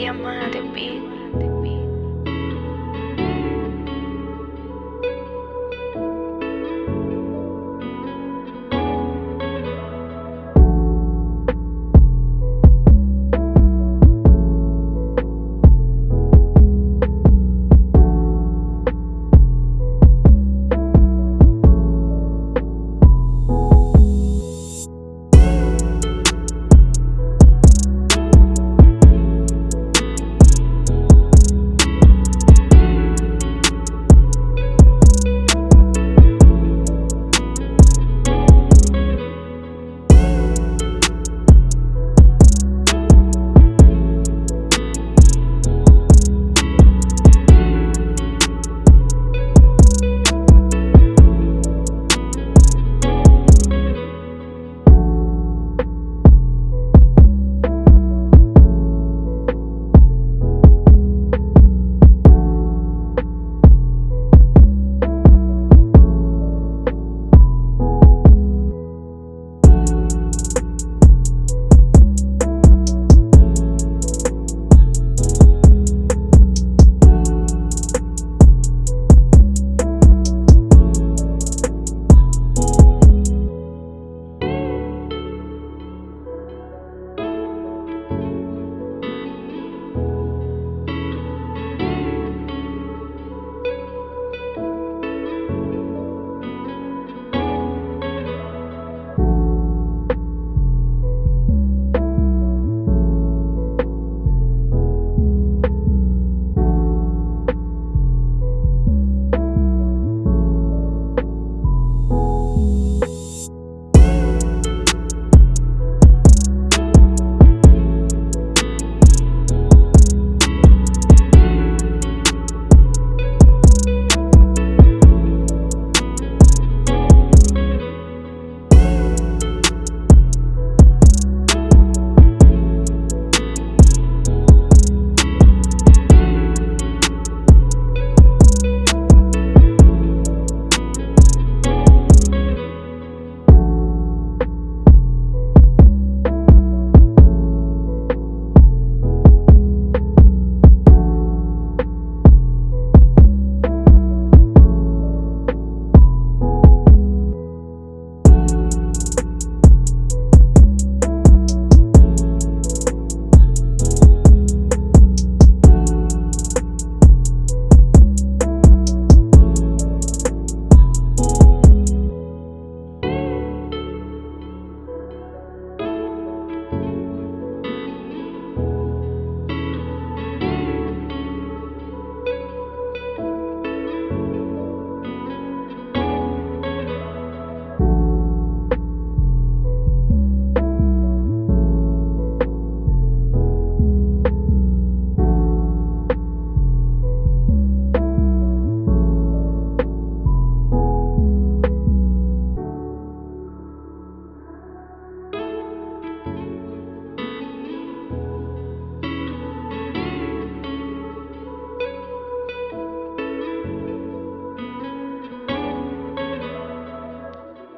Diamante. you